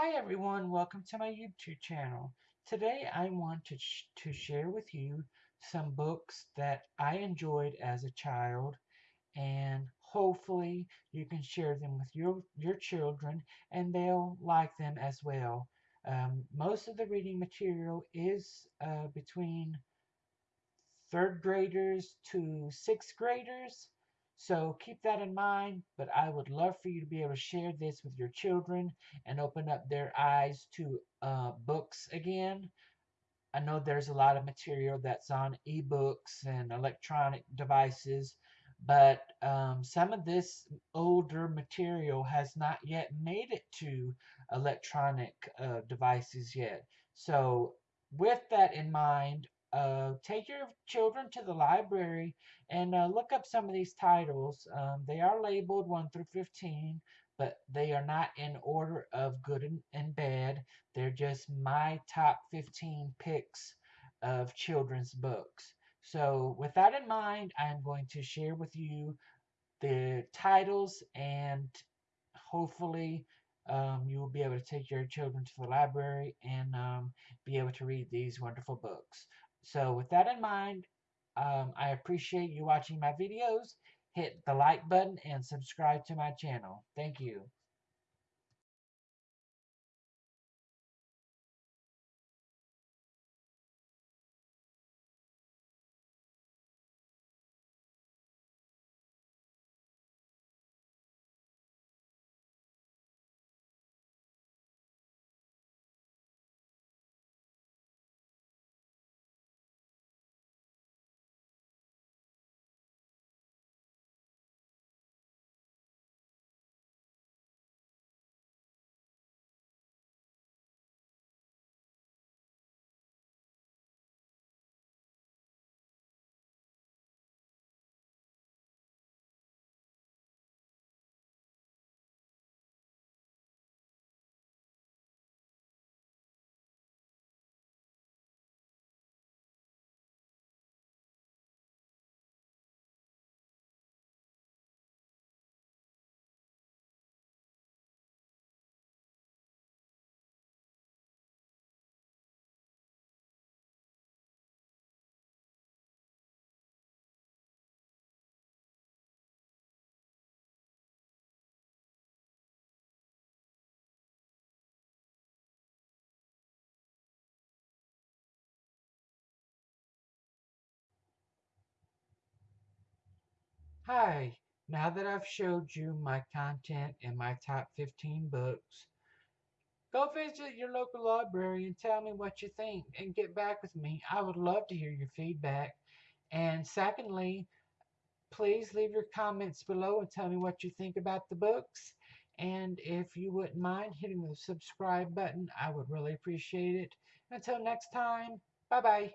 Hi everyone, welcome to my YouTube channel. Today I want to, sh to share with you some books that I enjoyed as a child and hopefully you can share them with your, your children and they'll like them as well. Um, most of the reading material is uh, between third graders to sixth graders so keep that in mind, but I would love for you to be able to share this with your children and open up their eyes to uh, books again. I know there's a lot of material that's on ebooks and electronic devices, but um, some of this older material has not yet made it to electronic uh, devices yet. So with that in mind, uh, take your children to the library and uh, look up some of these titles. Um, they are labeled 1 through 15, but they are not in order of good and, and bad. They're just my top 15 picks of children's books. So with that in mind, I'm going to share with you the titles and hopefully um, you will be able to take your children to the library and um, be able to read these wonderful books. So with that in mind, um, I appreciate you watching my videos. Hit the like button and subscribe to my channel. Thank you. Hi, now that I've showed you my content and my top 15 books, go visit your local library and tell me what you think and get back with me. I would love to hear your feedback. And secondly, please leave your comments below and tell me what you think about the books. And if you wouldn't mind hitting the subscribe button, I would really appreciate it. Until next time, bye-bye.